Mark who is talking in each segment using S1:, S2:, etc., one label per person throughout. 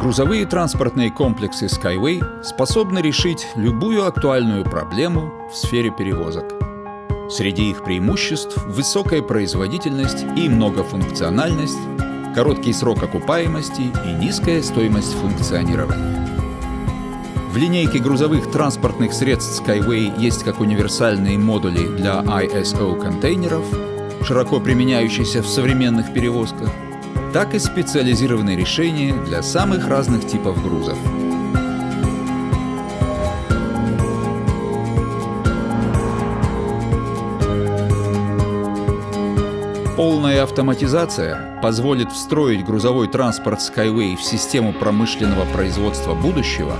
S1: Грузовые транспортные комплексы Skyway способны решить любую актуальную проблему в сфере перевозок. Среди их преимуществ – высокая производительность и многофункциональность, короткий срок окупаемости и низкая стоимость функционирования. В линейке грузовых транспортных средств Skyway есть как универсальные модули для ISO-контейнеров, широко применяющиеся в современных перевозках, так и специализированные решения для самых разных типов грузов. Полная автоматизация позволит встроить грузовой транспорт Skyway в систему промышленного производства будущего,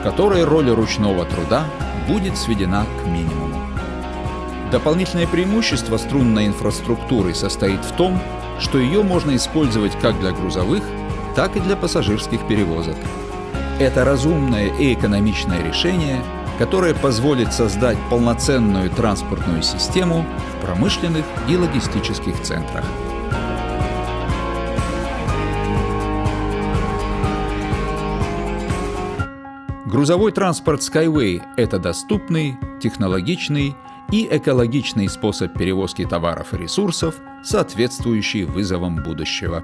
S1: в которой роль ручного труда будет сведена к минимуму. Дополнительное преимущество струнной инфраструктуры состоит в том, что ее можно использовать как для грузовых, так и для пассажирских перевозок. Это разумное и экономичное решение, которое позволит создать полноценную транспортную систему в промышленных и логистических центрах. Грузовой транспорт Skyway – это доступный, технологичный и экологичный способ перевозки товаров и ресурсов, соответствующий вызовам будущего.